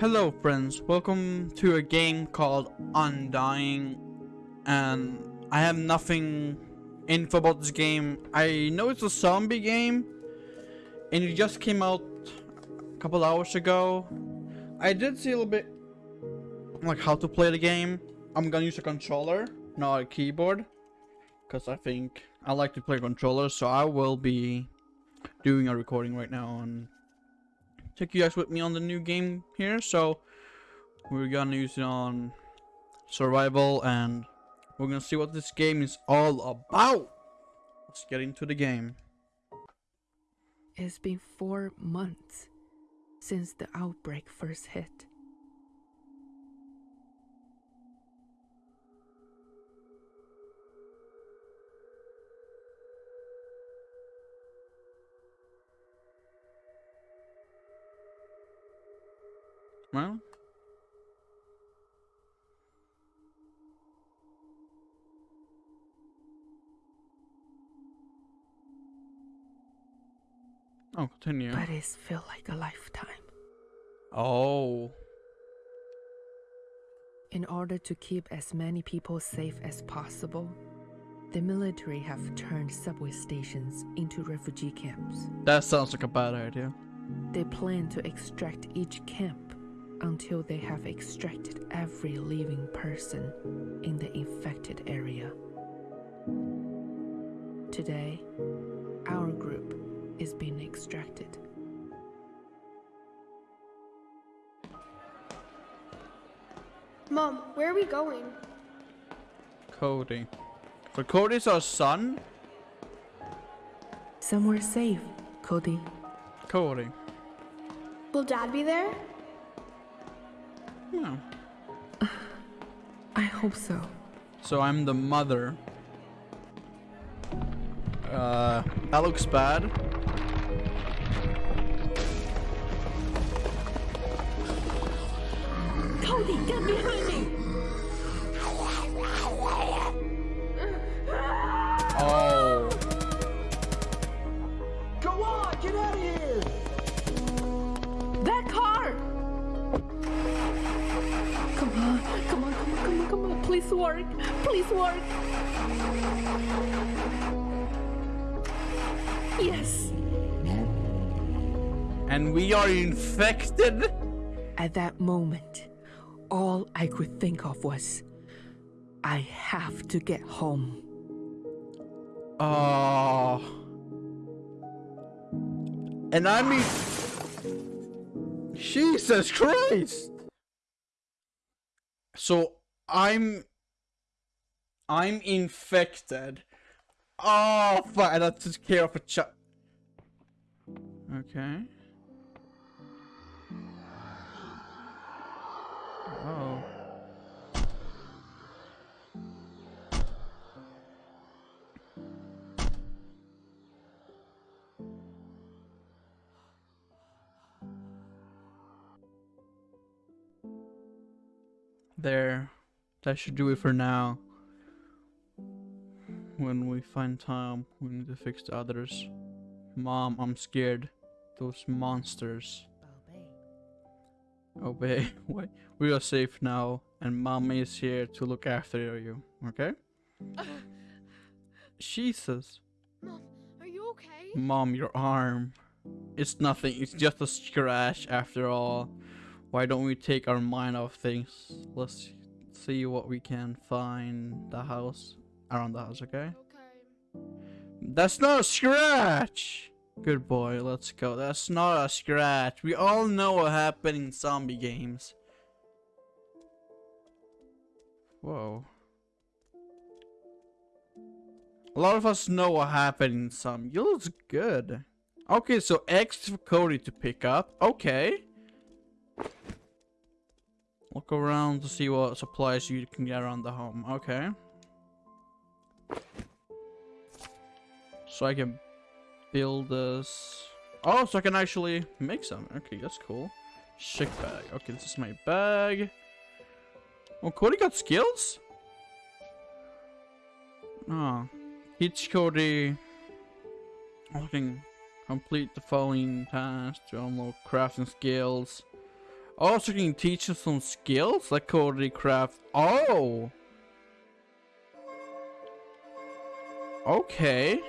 Hello friends, welcome to a game called Undying and I have nothing info about this game. I know it's a zombie game and it just came out a couple hours ago. I did see a little bit like how to play the game. I'm gonna use a controller, not a keyboard because I think I like to play controller so I will be doing a recording right now and take you guys with me on the new game here. So we're gonna use it on survival and we're gonna see what this game is all about. Let's get into the game. It's been four months since the outbreak first hit. Well. Oh, continue. But it's felt like a lifetime. Oh. In order to keep as many people safe as possible, the military have turned subway stations into refugee camps. That sounds like a bad idea. They plan to extract each camp until they have extracted every living person in the infected area. Today, our group is being extracted. Mom, where are we going? Cody. So Cody's our son? Somewhere safe, Cody. Cody. Will Dad be there? Yeah. I hope so. So I'm the mother. Uh, that looks bad. Cody, get behind me! Oh. Please work. Please work. Yes. And we are infected? At that moment, all I could think of was I have to get home. Oh. And I mean... Jesus Christ! So, I'm... I'm infected. Oh, fuck, I have to take care of a child. Okay. Oh. There. That should do it for now. When we find time, we need to fix the others. Mom, I'm scared. Those monsters. Obey. Wait, we are safe now, and mommy is here to look after you. Okay? Jesus. Mom, are you okay? Mom, your arm. It's nothing. It's just a scratch after all. Why don't we take our mind off things? Let's see what we can find the house around the house, okay? Okay. That's not a scratch! Good boy, let's go. That's not a scratch. We all know what happened in zombie games. Whoa. A lot of us know what happened in some. You looks good. Okay, so X for Cody to pick up. Okay. Look around to see what supplies you can get around the home. Okay. So I can build this. Oh, so I can actually make some. Okay, that's cool. Chic bag. Okay, this is my bag. Oh, Cody got skills? Ah, oh. Teach Cody. I can complete the following tasks to unlock crafting skills. Oh, so you can teach us some skills like Cody Craft. Oh. Okay.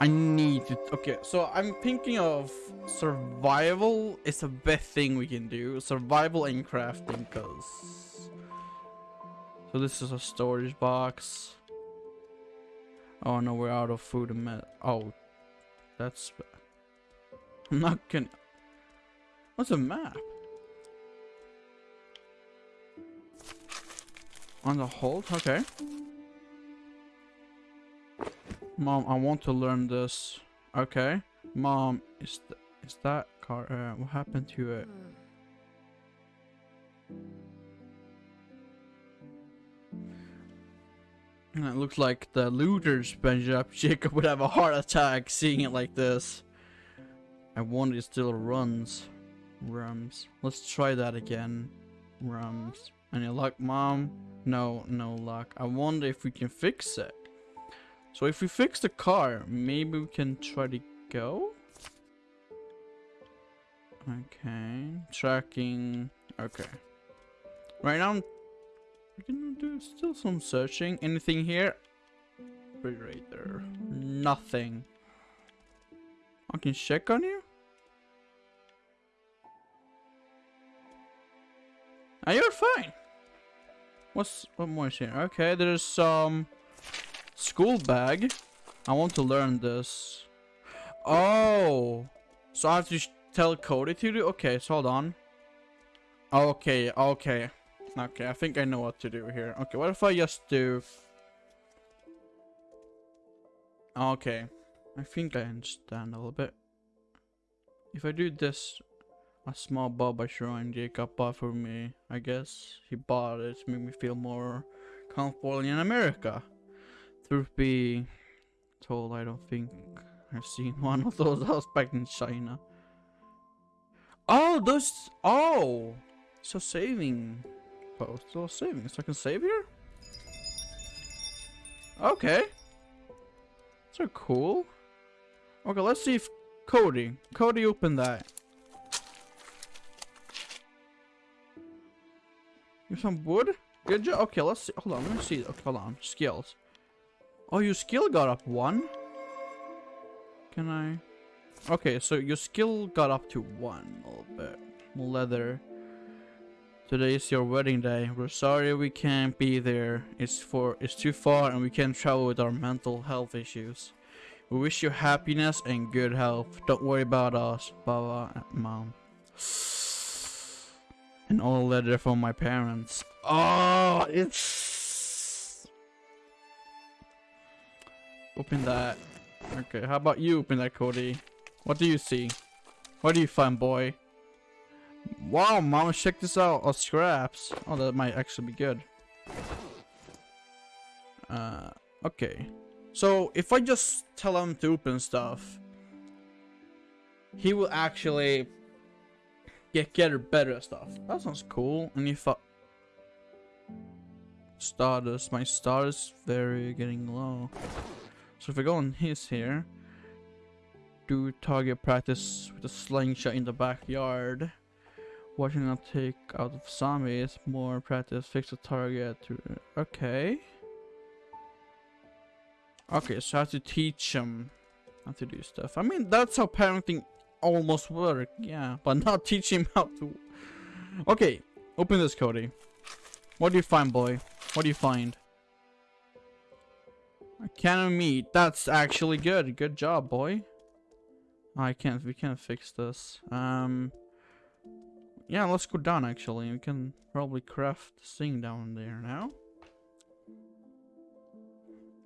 I need to. Okay, so I'm thinking of survival is a best thing we can do. Survival and crafting, cause. So this is a storage box. Oh no, we're out of food and met. Oh, that's. I'm not gonna. What's a map? On the hold? Okay. Mom, I want to learn this. Okay. Mom, is th is that car? Uh, what happened to it? And it looks like the looters bench up. Jacob would have a heart attack seeing it like this. I wonder it still runs. Rums. Let's try that again. Rums. Any luck, mom? No, no luck. I wonder if we can fix it. So if we fix the car, maybe we can try to go? Okay. Tracking. Okay. Right now, we can do still some searching. Anything here? Refrigerator. Nothing. I can check on you? Ah, you're fine. What's what more is here? Okay, there's some school bag. I want to learn this. Oh, so I have to tell Cody to do. Okay, so hold on. Okay, okay, okay. I think I know what to do here. Okay, what if I just do? Okay, I think I understand a little bit. If I do this a small Buddha shrine Jacob bought for me. I guess he bought it to make me feel more comfortable in America. Truth be told, I don't think I've seen one of those house back in China. Oh, those. Oh, so saving post. So saving. So I can save here. Okay. So cool. Okay, let's see if Cody. Cody opened that. Give some wood. Good job. Okay, let's see. Hold on. Let me see. Okay, hold on. Skills. Oh, your skill got up one. Can I? Okay, so your skill got up to one a little bit. Leather. Today is your wedding day. We're sorry we can't be there. It's for it's too far and we can't travel with our mental health issues. We wish you happiness and good health. Don't worry about us, Baba, and Mom. An old letter from my parents. Oh, it's... Open that. Okay, how about you open that, Cody? What do you see? What do you find, boy? Wow, mama, check this out. Oh, scraps. Oh, that might actually be good. Uh, okay. So, if I just tell him to open stuff, he will actually get get better stuff. That sounds cool. And if I Stardust, my stars very getting low. So if I go on his here, do target practice with a slingshot in the backyard. Watching them take out of zombies, more practice, fix the target okay. Okay, so I have to teach him how to do stuff. I mean that's how parenting almost work, yeah, but not teach him how to. Okay, open this, Cody. What do you find, boy? What do you find? A can of meat. That's actually good. Good job, boy. I can't. We can't fix this. Um. Yeah, let's go down. Actually, we can probably craft this thing down there now.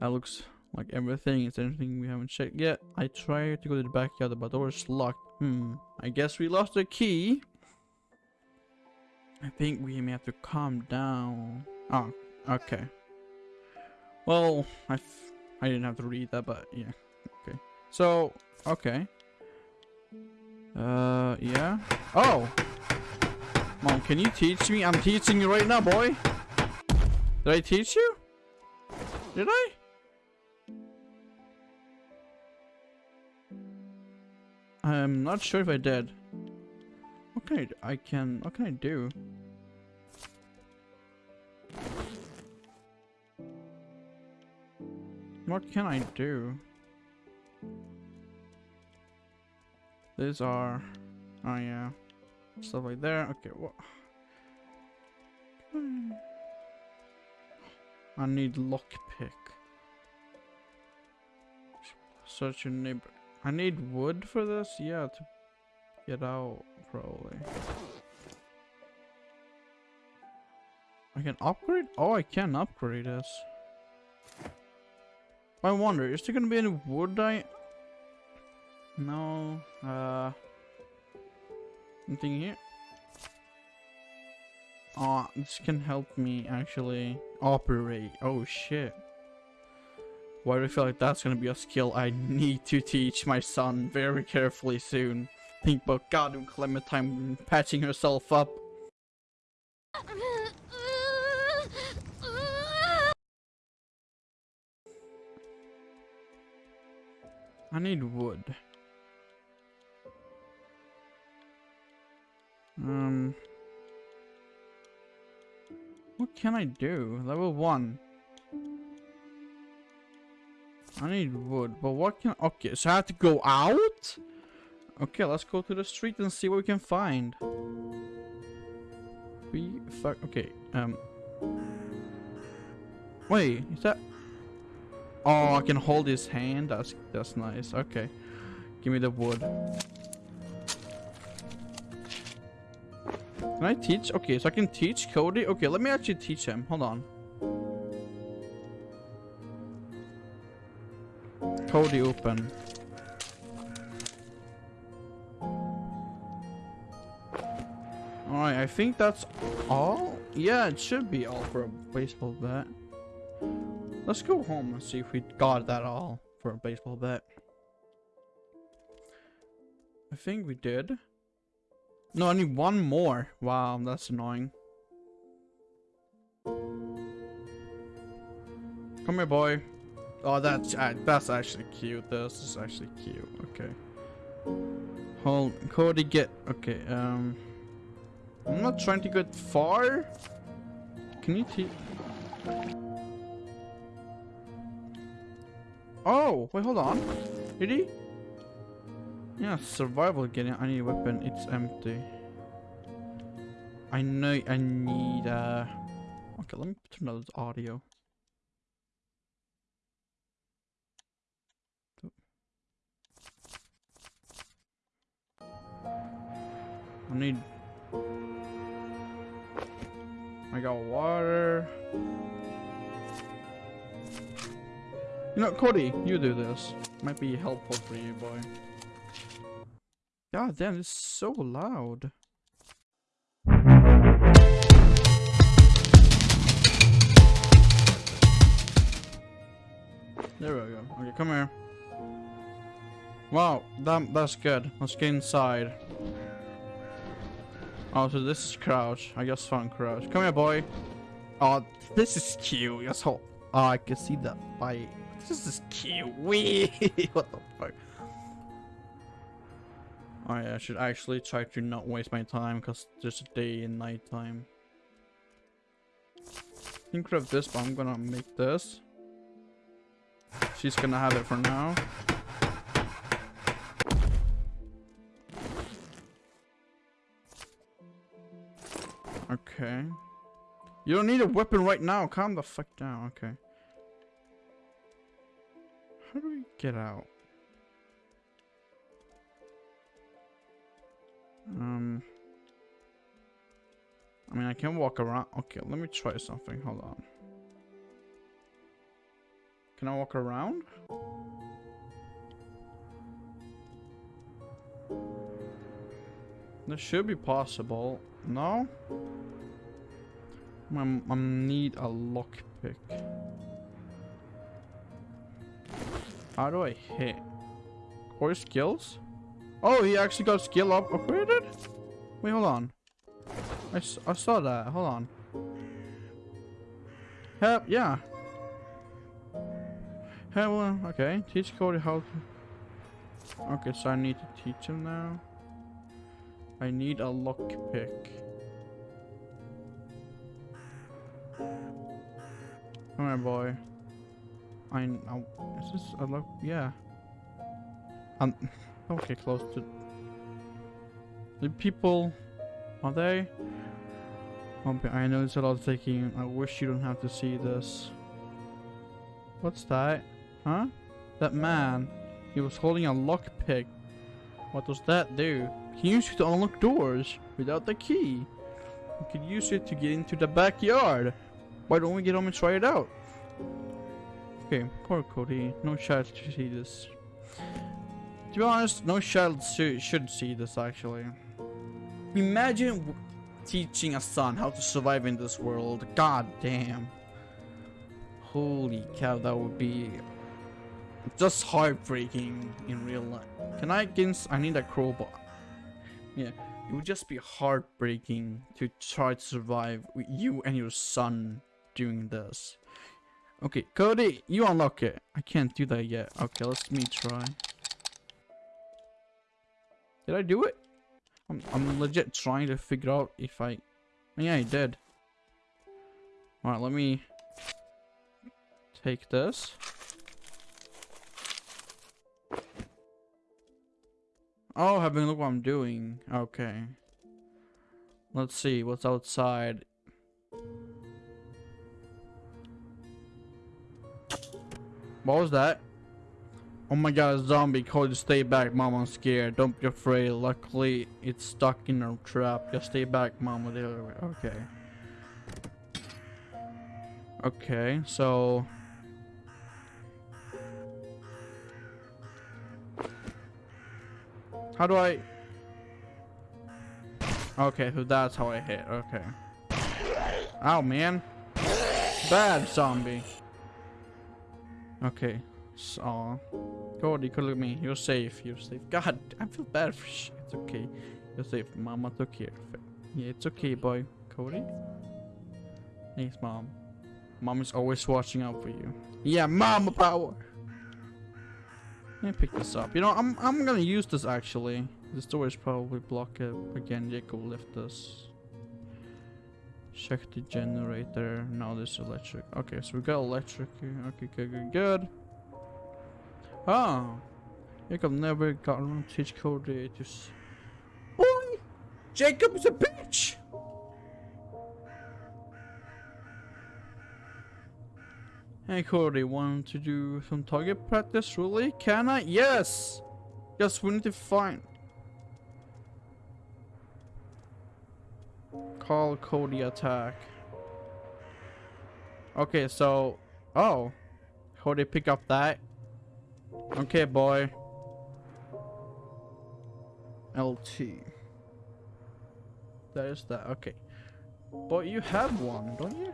That looks like everything is anything we haven't checked yet. I tried to go to the backyard, but the door is locked. Hmm. I guess we lost the key. I think we may have to calm down. Oh, okay. Well, I, I didn't have to read that, but yeah. Okay. So, okay. Uh, yeah. Oh! Mom, can you teach me? I'm teaching you right now, boy. Did I teach you? Did I? I'm not sure if I did. What can I? I can, what can I do? What can I do? These are, oh yeah, stuff like there. Okay, what? I need lockpick. Search your neighbor. I need wood for this? Yeah, to get out, probably. I can upgrade? Oh, I can upgrade this. I wonder, is there gonna be any wood I... No, uh... Anything here? Oh, this can help me actually operate. Oh shit. Why do I feel like that's gonna be a skill I need to teach my son very carefully soon? Think about goddamn Clementine patching herself up. I need wood. Um... What can I do? Level 1. I need wood, but what can... Okay, so I have to go out? Okay, let's go to the street and see what we can find. We... Fuck... Okay, um... Wait, is that... Oh, I can hold his hand? That's, that's nice. Okay. Give me the wood. Can I teach? Okay, so I can teach Cody. Okay, let me actually teach him. Hold on. Cody open. Alright, I think that's all. Yeah, it should be all for a baseball bat. Let's go home and see if we got that all for a baseball bet. I think we did. No, I need one more. Wow, that's annoying. Come here, boy. Oh, that's that's actually cute. This is actually cute. Okay. Hold, Cody, get. Okay. Um, I'm not trying to get far. Can you teach? Oh, wait, hold on. Did he? Yeah, survival getting. I need a weapon. It's empty. I know I need uh Okay, let me turn on the audio. I need I got water. You know, Cody, you do this. Might be helpful for you, boy. God damn, it's so loud. There we go. Okay, come here. Wow, that, that's good. Let's get inside. Oh, so this is Crouch. I guess fun Crouch. Come here, boy. Oh, this is cute. Yes, oh, I can see that bite. This is. Wee. what the fuck? Oh, Alright, I should actually try to not waste my time because there's a day and night time. Think of this, but I'm gonna make this. She's gonna have it for now. Okay. You don't need a weapon right now. Calm the fuck down. Okay. How do we get out? Um, I mean, I can walk around. Okay, let me try something. Hold on. Can I walk around? This should be possible. No? I, need a lockpick. How do I hit? Or skills? Oh, he actually got skill up upgraded? Wait, hold on. I, I saw that. Hold on. Help, yeah. Help, uh, okay. Teach Cody how to... Okay, so I need to teach him now. I need a lockpick. Come here, boy. I know. Is this a lock? Yeah. Um. Okay, close to. The people. Are they? Okay, I know it's a lot of taking. I wish you don't have to see this. What's that? Huh? That man. He was holding a lockpick. What does that do? He used it to unlock doors without the key. You could use it to get into the backyard. Why don't we get home and try it out? Okay, poor Cody. No child should see this. To be honest, no child should see this actually. Imagine teaching a son how to survive in this world. God damn. Holy cow, that would be just heartbreaking in real life. Can I get I need a crowbar. Yeah, it would just be heartbreaking to try to survive with you and your son doing this. Okay, Cody, you unlock it. I can't do that yet. Okay, let's me try. Did I do it? I'm, I'm legit trying to figure out if I... Yeah, I did. Alright, let me take this. Oh, having a look what I'm doing. Okay. Let's see what's outside. What was that? Oh my god, a zombie. Cody, stay back, mom. I'm scared. Don't be afraid. Luckily, it's stuck in a trap. Just stay back, mom. Okay. Okay, so... How do I... Okay, so that's how I hit. Okay. Oh man. Bad zombie. Okay. So, Cody, could look at me. You're safe. You're safe. God, I feel bad for shit. It's okay. You're safe. Mama took care of it. Yeah, it's okay, boy. Cody? Thanks, mom. Mom is always watching out for you. Yeah, mama power. Let me pick this up. You know, I'm I'm gonna use this actually. The door probably blocked again. Jacob left this. Check the generator. Now this electric. Okay, so we got electric. Okay, good, good, good. Ah, oh, Jacob never got around to teach to. Boy, Jacob is a bitch. Hey Cody, want to do some target practice? Really? Can I? Yes! Yes, we need to find. Call Cody attack. Okay, so. Oh. Cody, pick up that. Okay, boy. LT. That is that. Okay. But you have one, don't you?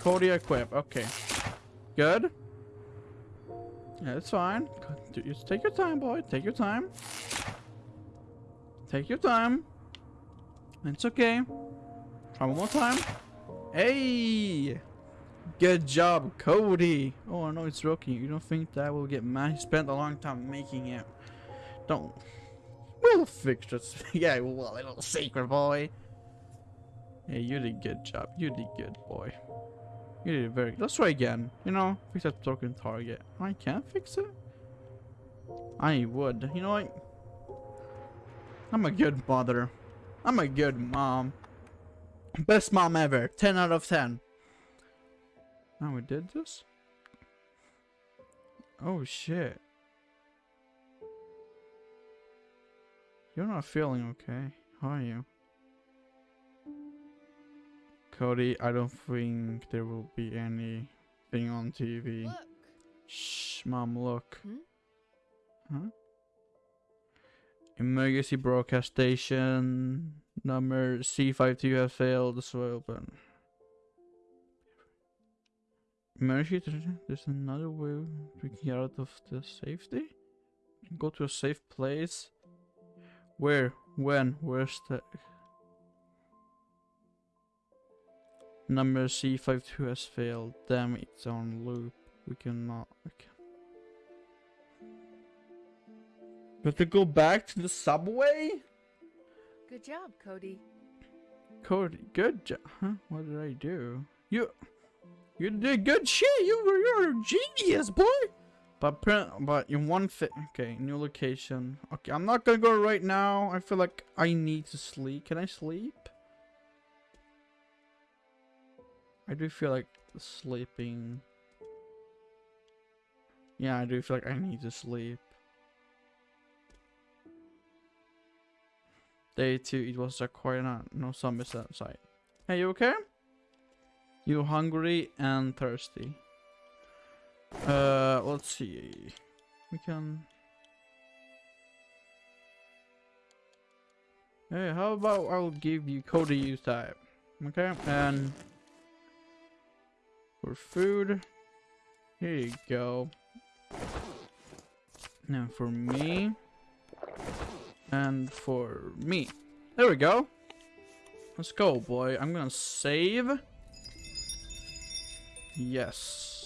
Cody equip. Okay. Good. Yeah, it's fine. Just take your time, boy. Take your time. Take your time. It's okay. Try one more time. Hey! Good job, Cody. Oh, no, it's broken. You don't think that will get mad? He spent a long time making it. Don't. We'll fix this. yeah, well, little secret boy. Hey, you did good job. You did good, boy. You did very. Let's try again. You know, fix that broken target. I can't fix it. I would. You know what? I'm a good mother. I'm a good mom. Best mom ever. 10 out of 10. Now we did this? Oh shit. You're not feeling okay, how are you? Cody, I don't think there will be anything on TV. Look. Shh, mom, look. Hmm? Huh? Emergency broadcast station number C52 has failed, the so open. Emergency, there's another way can get out of the safety? Go to a safe place? Where? When? Where's the... Number C52 has failed. Damn, it's on loop. We cannot... We can... Got to go back to the subway? Good job, Cody. Cody, good job. Huh? What did I do? You, you did good shit. You were, you're a genius, boy. But print, but in one fit. Okay, new location. Okay, I'm not gonna go right now. I feel like I need to sleep. Can I sleep? I do feel like sleeping. Yeah, I do feel like I need to sleep. Day two, it was a quiet night. No zombies outside. Hey, you okay? You hungry and thirsty? Uh, let's see. We can. Hey, how about I'll give you Cody use type? Okay, and for food, here you go. Now for me, and for me. There we go. Let's go, boy. I'm gonna save. Yes.